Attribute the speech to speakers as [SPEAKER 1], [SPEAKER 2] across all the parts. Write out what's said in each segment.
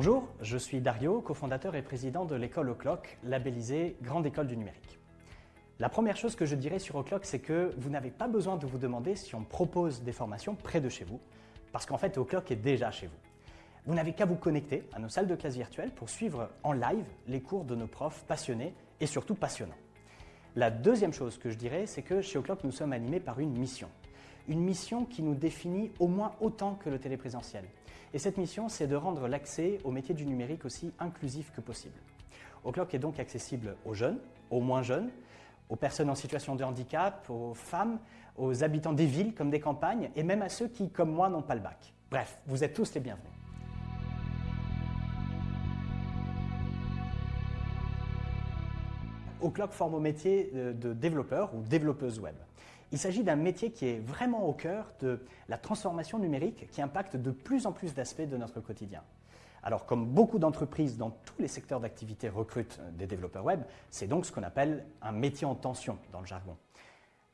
[SPEAKER 1] Bonjour, je suis Dario, cofondateur et président de l'école O'Clock, labellisée Grande École du Numérique. La première chose que je dirais sur O'Clock, c'est que vous n'avez pas besoin de vous demander si on propose des formations près de chez vous, parce qu'en fait O'Clock est déjà chez vous. Vous n'avez qu'à vous connecter à nos salles de classe virtuelles pour suivre en live les cours de nos profs passionnés et surtout passionnants. La deuxième chose que je dirais, c'est que chez O'Clock, nous sommes animés par une mission. Une mission qui nous définit au moins autant que le téléprésentiel. Et cette mission, c'est de rendre l'accès au métier du numérique aussi inclusif que possible. O'Clock est donc accessible aux jeunes, aux moins jeunes, aux personnes en situation de handicap, aux femmes, aux habitants des villes comme des campagnes, et même à ceux qui, comme moi, n'ont pas le bac. Bref, vous êtes tous les bienvenus. O'Clock forme au métier de développeur ou développeuse web. Il s'agit d'un métier qui est vraiment au cœur de la transformation numérique qui impacte de plus en plus d'aspects de notre quotidien. Alors, comme beaucoup d'entreprises dans tous les secteurs d'activité recrutent des développeurs web, c'est donc ce qu'on appelle un métier en tension dans le jargon.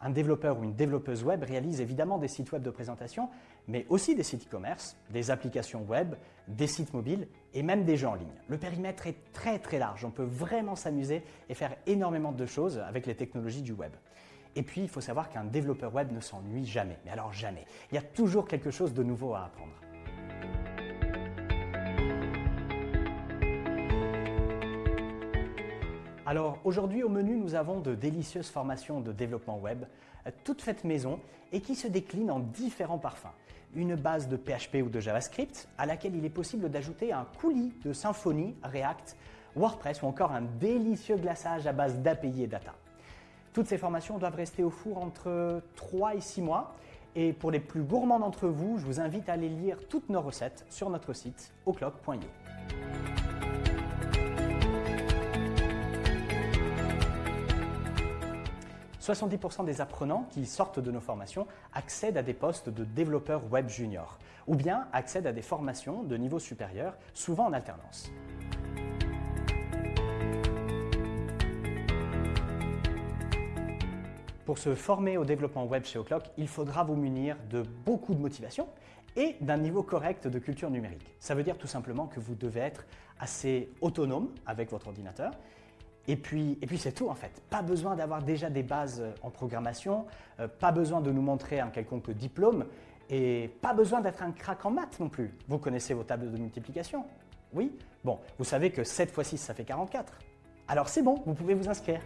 [SPEAKER 1] Un développeur ou une développeuse web réalise évidemment des sites web de présentation, mais aussi des sites e-commerce, des applications web, des sites mobiles et même des jeux en ligne. Le périmètre est très très large, on peut vraiment s'amuser et faire énormément de choses avec les technologies du web. Et puis, il faut savoir qu'un développeur web ne s'ennuie jamais, mais alors jamais. Il y a toujours quelque chose de nouveau à apprendre. Alors aujourd'hui au menu nous avons de délicieuses formations de développement web, euh, toutes faites maison et qui se déclinent en différents parfums. Une base de PHP ou de JavaScript à laquelle il est possible d'ajouter un coulis de Symfony, React, WordPress ou encore un délicieux glaçage à base d'API et data. Toutes ces formations doivent rester au four entre 3 et 6 mois. Et pour les plus gourmands d'entre vous, je vous invite à aller lire toutes nos recettes sur notre site oclock.io. « 70% des apprenants qui sortent de nos formations accèdent à des postes de développeurs web junior ou bien accèdent à des formations de niveau supérieur, souvent en alternance. Pour se former au développement web chez O'Clock, il faudra vous munir de beaucoup de motivation et d'un niveau correct de culture numérique. Ça veut dire tout simplement que vous devez être assez autonome avec votre ordinateur et puis, et puis c'est tout en fait. Pas besoin d'avoir déjà des bases en programmation, euh, pas besoin de nous montrer un quelconque diplôme et pas besoin d'être un crack en maths non plus. Vous connaissez vos tables de multiplication Oui? Bon, vous savez que 7 x 6 ça fait 44. Alors c'est bon, vous pouvez vous inscrire.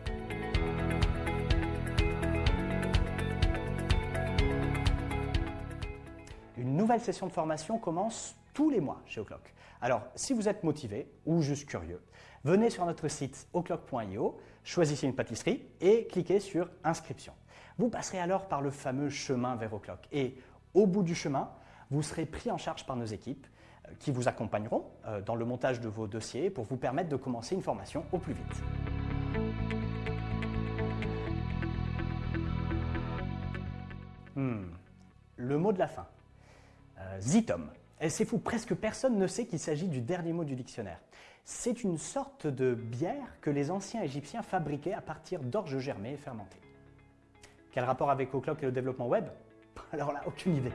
[SPEAKER 1] Une nouvelle session de formation commence tous les mois chez O'Clock. Alors, si vous êtes motivé ou juste curieux, venez sur notre site o'clock.io, choisissez une pâtisserie et cliquez sur « Inscription ». Vous passerez alors par le fameux chemin vers O'Clock et au bout du chemin, vous serez pris en charge par nos équipes euh, qui vous accompagneront euh, dans le montage de vos dossiers pour vous permettre de commencer une formation au plus vite. Hmm. Le mot de la fin. Zitom. Et c'est fou, presque personne ne sait qu'il s'agit du dernier mot du dictionnaire. C'est une sorte de bière que les anciens égyptiens fabriquaient à partir d'orge germées et fermentées. Quel rapport avec O'Clock et le développement web? Alors là, aucune idée.